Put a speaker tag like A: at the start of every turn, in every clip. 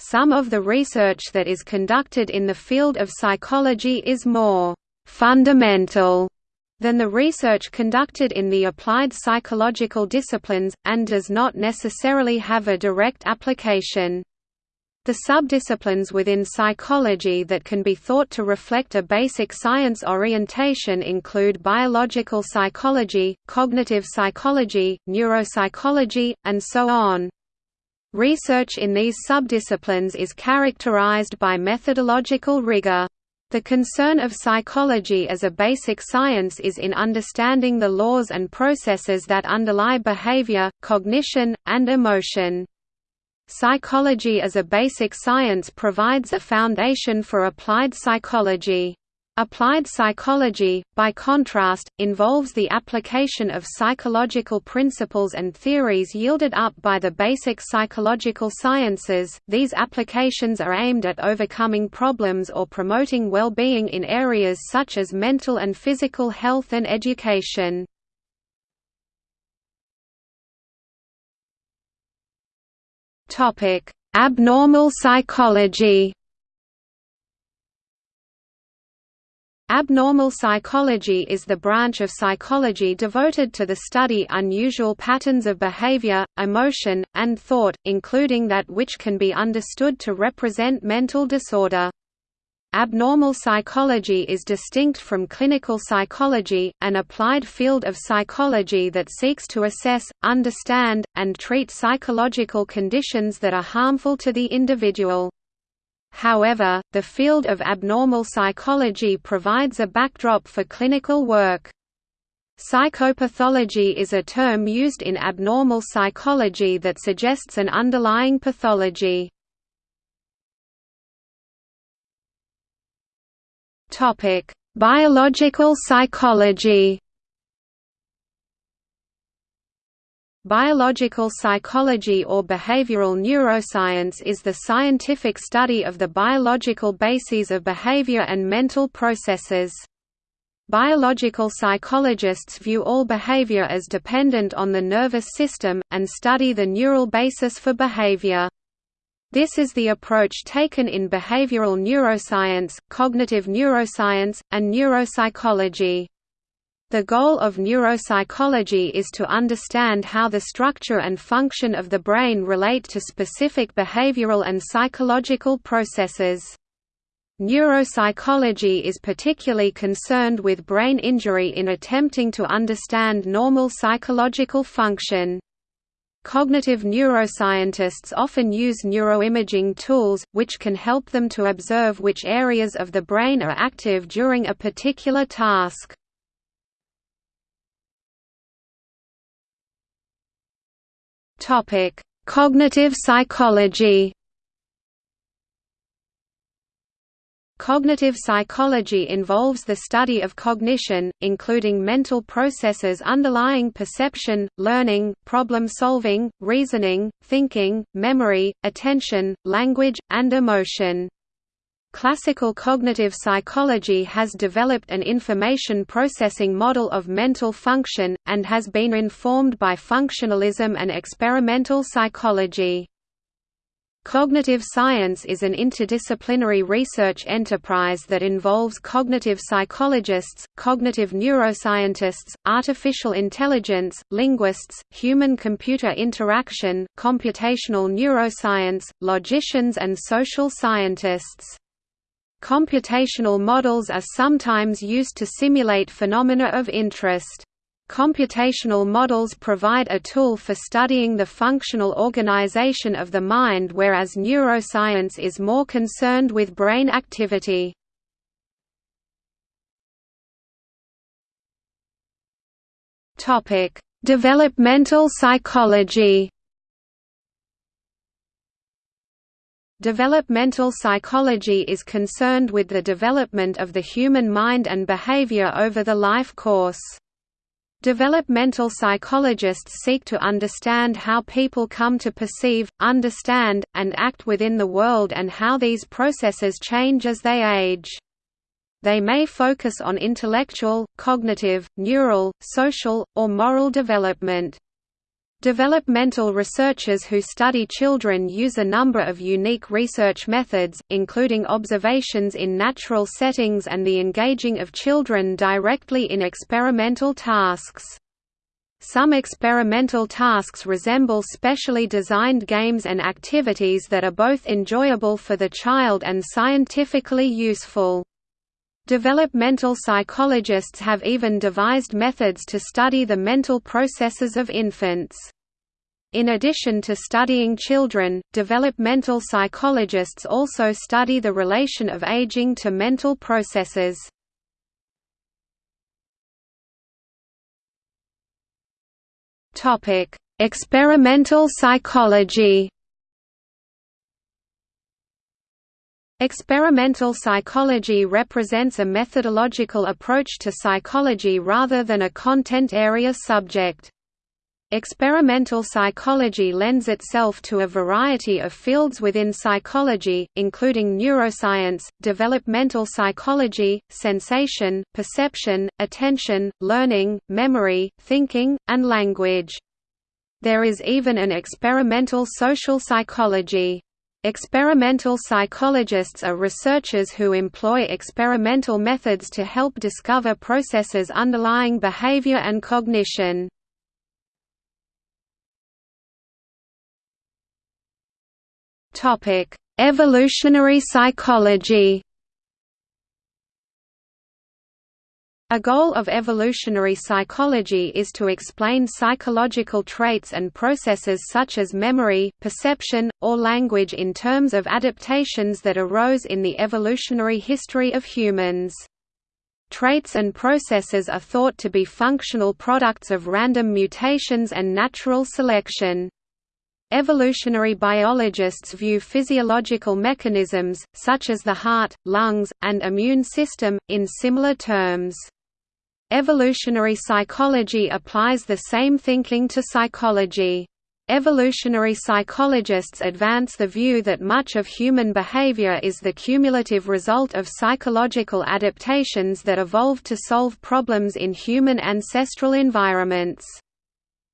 A: Some of the research that is conducted in the field of psychology is more fundamental than the research conducted in the applied psychological disciplines, and does not necessarily have a direct application. The subdisciplines within psychology that can be thought to reflect a basic science orientation include biological psychology, cognitive psychology, neuropsychology, and so on. Research in these subdisciplines is characterized by methodological rigor. The concern of psychology as a basic science is in understanding the laws and processes that underlie behavior, cognition, and emotion. Psychology as a basic science provides a foundation for applied psychology. Applied psychology, by contrast, involves the application of psychological principles and theories yielded up by the basic psychological sciences. These applications are aimed at overcoming problems or promoting well-being in areas such as mental and physical health and education. Abnormal psychology. Abnormal psychology is the branch of psychology devoted to the study unusual patterns of behavior, emotion, and thought, including that which can be understood to represent mental disorder. Abnormal psychology is distinct from clinical psychology, an applied field of psychology that seeks to assess, understand, and treat psychological conditions that are harmful to the individual. However, the field of abnormal psychology provides a backdrop for clinical work. Psychopathology is a term used in abnormal psychology that suggests an underlying pathology. Biological psychology. Biological psychology or behavioral neuroscience is the scientific study of the biological bases of behavior and mental processes. Biological psychologists view all behavior as dependent on the nervous system, and study the neural basis for behavior. This is the approach taken in behavioral neuroscience, cognitive neuroscience, and neuropsychology. The goal of neuropsychology is to understand how the structure and function of the brain relate to specific behavioral and psychological processes. Neuropsychology is particularly concerned with brain injury in attempting to understand normal psychological function. Cognitive neuroscientists often use neuroimaging tools, which can help them to observe which areas of the brain are active during a particular task. Cognitive psychology Cognitive psychology involves the study of cognition, including mental processes underlying perception, learning, problem-solving, reasoning, thinking, memory, attention, language, and emotion. Classical cognitive psychology has developed an information processing model of mental function, and has been informed by functionalism and experimental psychology. Cognitive science is an interdisciplinary research enterprise that involves cognitive psychologists, cognitive neuroscientists, artificial intelligence, linguists, human-computer interaction, computational neuroscience, logicians and social scientists. Computational models are sometimes used to simulate phenomena of interest. Computational models provide a tool for studying the functional organization of the mind whereas neuroscience is more concerned with brain activity. Developmental psychology Developmental psychology is concerned with the development of the human mind and behavior over the life course. Developmental psychologists seek to understand how people come to perceive, understand, and act within the world and how these processes change as they age. They may focus on intellectual, cognitive, neural, social, or moral development. Developmental researchers who study children use a number of unique research methods, including observations in natural settings and the engaging of children directly in experimental tasks. Some experimental tasks resemble specially designed games and activities that are both enjoyable for the child and scientifically useful. Developmental psychologists have even devised methods to study the mental processes of infants. In addition to studying children, developmental psychologists also study the relation of aging to mental processes. Experimental psychology Experimental psychology represents a methodological approach to psychology rather than a content area subject. Experimental psychology lends itself to a variety of fields within psychology, including neuroscience, developmental psychology, sensation, perception, attention, learning, memory, thinking, and language. There is even an experimental social psychology. Experimental psychologists are researchers who employ experimental methods to help discover processes underlying behavior and cognition. Evolutionary psychology A goal of evolutionary psychology is to explain psychological traits and processes such as memory, perception, or language in terms of adaptations that arose in the evolutionary history of humans. Traits and processes are thought to be functional products of random mutations and natural selection. Evolutionary biologists view physiological mechanisms, such as the heart, lungs, and immune system, in similar terms. Evolutionary psychology applies the same thinking to psychology. Evolutionary psychologists advance the view that much of human behavior is the cumulative result of psychological adaptations that evolved to solve problems in human ancestral environments.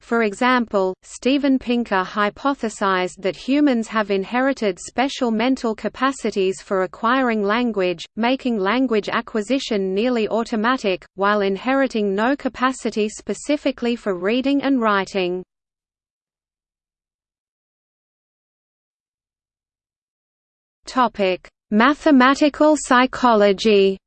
A: For example, Steven Pinker hypothesized that humans have inherited special mental capacities for acquiring language, making language acquisition nearly automatic, while inheriting no capacity specifically for reading and writing. Mathematical psychology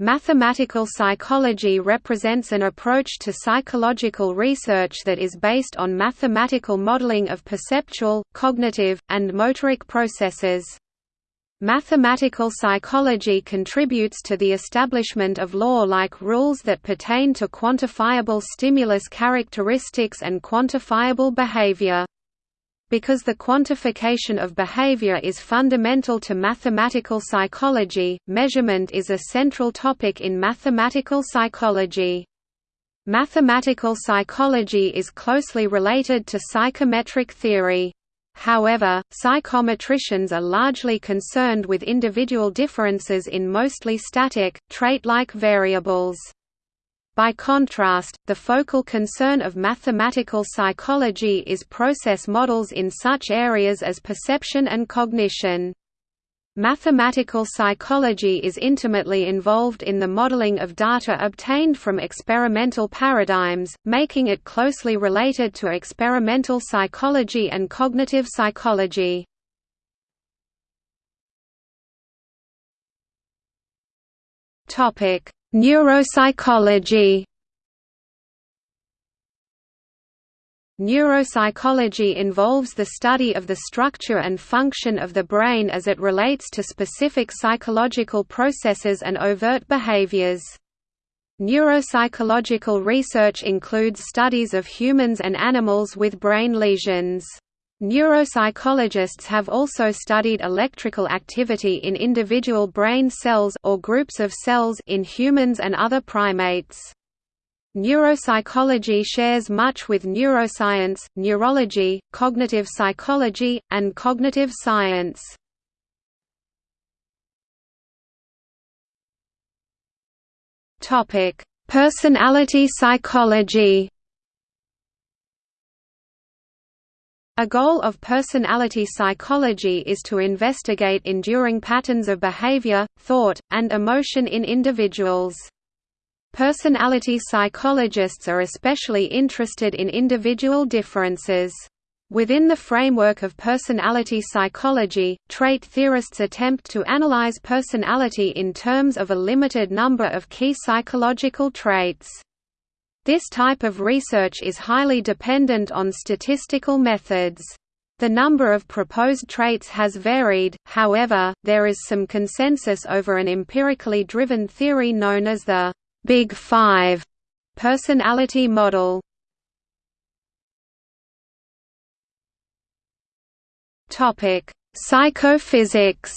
A: Mathematical psychology represents an approach to psychological research that is based on mathematical modeling of perceptual, cognitive, and motoric processes. Mathematical psychology contributes to the establishment of law-like rules that pertain to quantifiable stimulus characteristics and quantifiable behavior. Because the quantification of behavior is fundamental to mathematical psychology, measurement is a central topic in mathematical psychology. Mathematical psychology is closely related to psychometric theory. However, psychometricians are largely concerned with individual differences in mostly static, trait-like variables. By contrast, the focal concern of mathematical psychology is process models in such areas as perception and cognition. Mathematical psychology is intimately involved in the modeling of data obtained from experimental paradigms, making it closely related to experimental psychology and cognitive psychology. Topic: Neuropsychology Neuropsychology involves the study of the structure and function of the brain as it relates to specific psychological processes and overt behaviors. Neuropsychological research includes studies of humans and animals with brain lesions. Neuropsychologists have also studied electrical activity in individual brain cells or groups of cells in humans and other primates. Neuropsychology shares much with neuroscience, neurology, cognitive psychology, and cognitive science. Personality psychology A goal of personality psychology is to investigate enduring patterns of behavior, thought, and emotion in individuals. Personality psychologists are especially interested in individual differences. Within the framework of personality psychology, trait theorists attempt to analyze personality in terms of a limited number of key psychological traits. This type of research is highly dependent on statistical methods. The number of proposed traits has varied, however, there is some consensus over an empirically driven theory known as the Big Five personality model. Psychophysics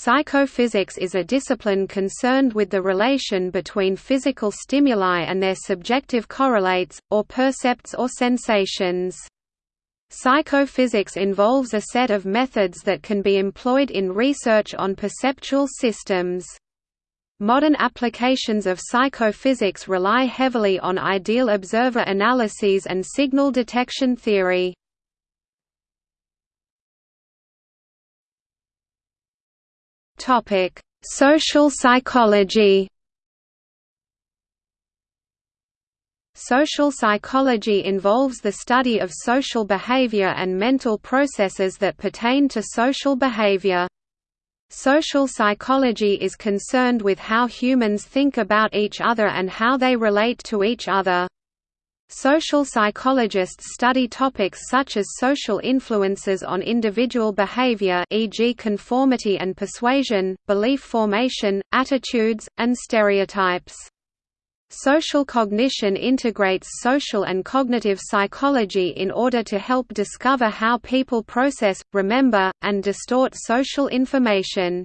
A: Psychophysics is a discipline concerned with the relation between physical stimuli and their subjective correlates, or percepts or sensations. Psychophysics involves a set of methods that can be employed in research on perceptual systems. Modern applications of psychophysics rely heavily on ideal observer analyses and signal detection theory. Topic: Social psychology. Social psychology involves the study of social behavior and mental processes that pertain to social behavior. Social psychology is concerned with how humans think about each other and how they relate to each other. Social psychologists study topics such as social influences on individual behavior e.g. conformity and persuasion, belief formation, attitudes, and stereotypes. Social cognition integrates social and cognitive psychology in order to help discover how people process, remember, and distort social information.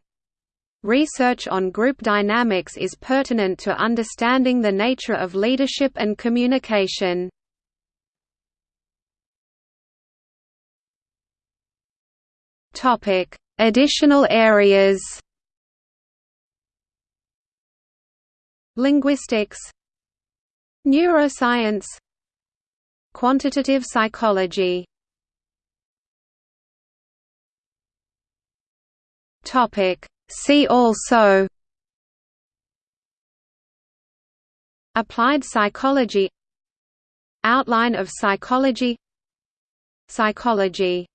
A: Research on group dynamics is pertinent to understanding the nature of leadership and communication. Topic: Additional areas Linguistics Neuroscience Quantitative psychology Topic See also Applied psychology Outline of psychology Psychology